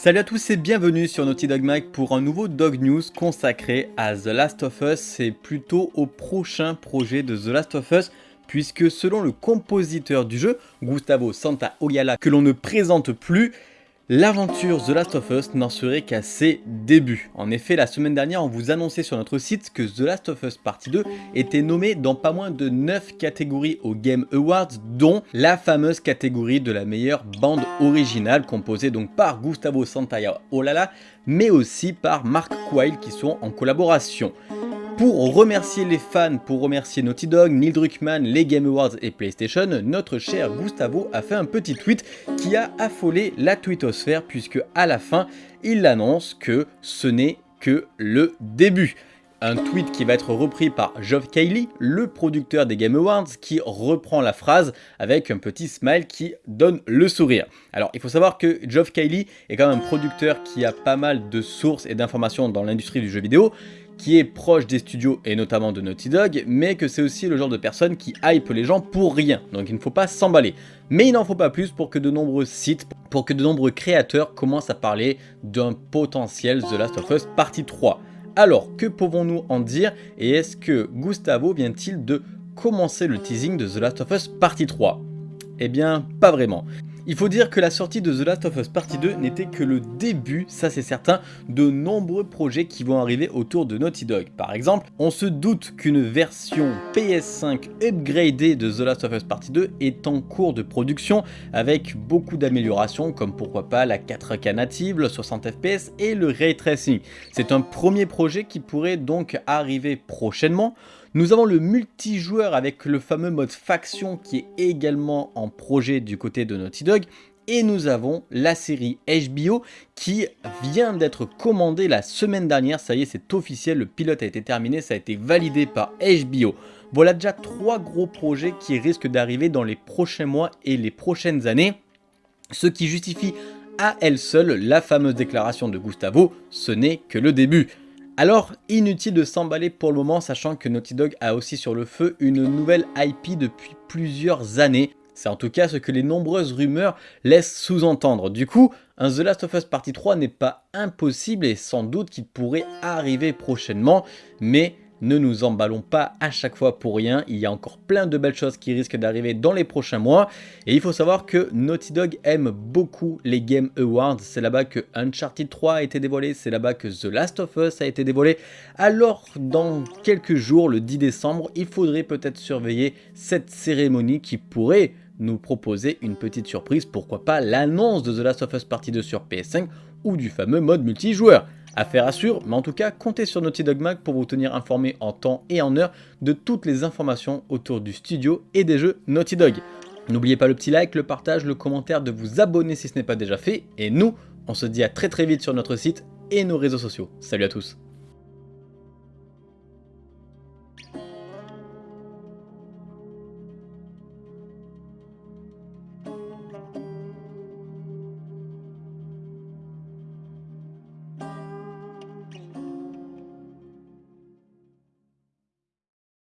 Salut à tous et bienvenue sur Naughty Dog Mag pour un nouveau Dog News consacré à The Last of Us. Et plutôt au prochain projet de The Last of Us puisque selon le compositeur du jeu, Gustavo Santaolalla, que l'on ne présente plus, L'aventure The Last of Us n'en serait qu'à ses débuts. En effet, la semaine dernière, on vous annonçait sur notre site que The Last of Us Partie 2 était nommé dans pas moins de 9 catégories aux Game Awards, dont la fameuse catégorie de la meilleure bande originale, composée donc par Gustavo Santaolalla, mais aussi par Mark Quayle qui sont en collaboration. Pour remercier les fans, pour remercier Naughty Dog, Neil Druckmann, les Game Awards et PlayStation, notre cher Gustavo a fait un petit tweet qui a affolé la twittosphère puisque à la fin, il annonce que ce n'est que le début. Un tweet qui va être repris par Geoff Keighley, le producteur des Game Awards, qui reprend la phrase avec un petit smile qui donne le sourire. Alors il faut savoir que Geoff Keighley est quand même un producteur qui a pas mal de sources et d'informations dans l'industrie du jeu vidéo, qui est proche des studios et notamment de Naughty Dog, mais que c'est aussi le genre de personne qui hype les gens pour rien, donc il ne faut pas s'emballer. Mais il n'en faut pas plus pour que de nombreux sites, pour que de nombreux créateurs commencent à parler d'un potentiel The Last of Us partie 3. Alors, que pouvons-nous en dire et est-ce que Gustavo vient-il de commencer le teasing de The Last of Us partie 3 Eh bien, pas vraiment. Il faut dire que la sortie de The Last of Us Partie 2 n'était que le début, ça c'est certain, de nombreux projets qui vont arriver autour de Naughty Dog. Par exemple, on se doute qu'une version PS5 upgradée de The Last of Us Partie 2 est en cours de production avec beaucoup d'améliorations comme pourquoi pas la 4K native, le 60 fps et le ray tracing. C'est un premier projet qui pourrait donc arriver prochainement. Nous avons le multijoueur avec le fameux mode faction qui est également en projet du côté de Naughty Dog. Et nous avons la série HBO qui vient d'être commandée la semaine dernière. Ça y est, c'est officiel, le pilote a été terminé, ça a été validé par HBO. Voilà déjà trois gros projets qui risquent d'arriver dans les prochains mois et les prochaines années. Ce qui justifie à elle seule la fameuse déclaration de Gustavo, ce n'est que le début. Alors, inutile de s'emballer pour le moment, sachant que Naughty Dog a aussi sur le feu une nouvelle IP depuis plusieurs années. C'est en tout cas ce que les nombreuses rumeurs laissent sous-entendre. Du coup, un The Last of Us Partie 3 n'est pas impossible et sans doute qu'il pourrait arriver prochainement, mais ne nous emballons pas à chaque fois pour rien, il y a encore plein de belles choses qui risquent d'arriver dans les prochains mois. Et il faut savoir que Naughty Dog aime beaucoup les Game Awards, c'est là-bas que Uncharted 3 a été dévoilé, c'est là-bas que The Last of Us a été dévoilé. Alors dans quelques jours, le 10 décembre, il faudrait peut-être surveiller cette cérémonie qui pourrait nous proposer une petite surprise, pourquoi pas l'annonce de The Last of Us Partie 2 sur PS5 ou du fameux mode multijoueur. Affaire à mais en tout cas, comptez sur Naughty Dog Mag pour vous tenir informé en temps et en heure de toutes les informations autour du studio et des jeux Naughty Dog. N'oubliez pas le petit like, le partage, le commentaire, de vous abonner si ce n'est pas déjà fait. Et nous, on se dit à très très vite sur notre site et nos réseaux sociaux. Salut à tous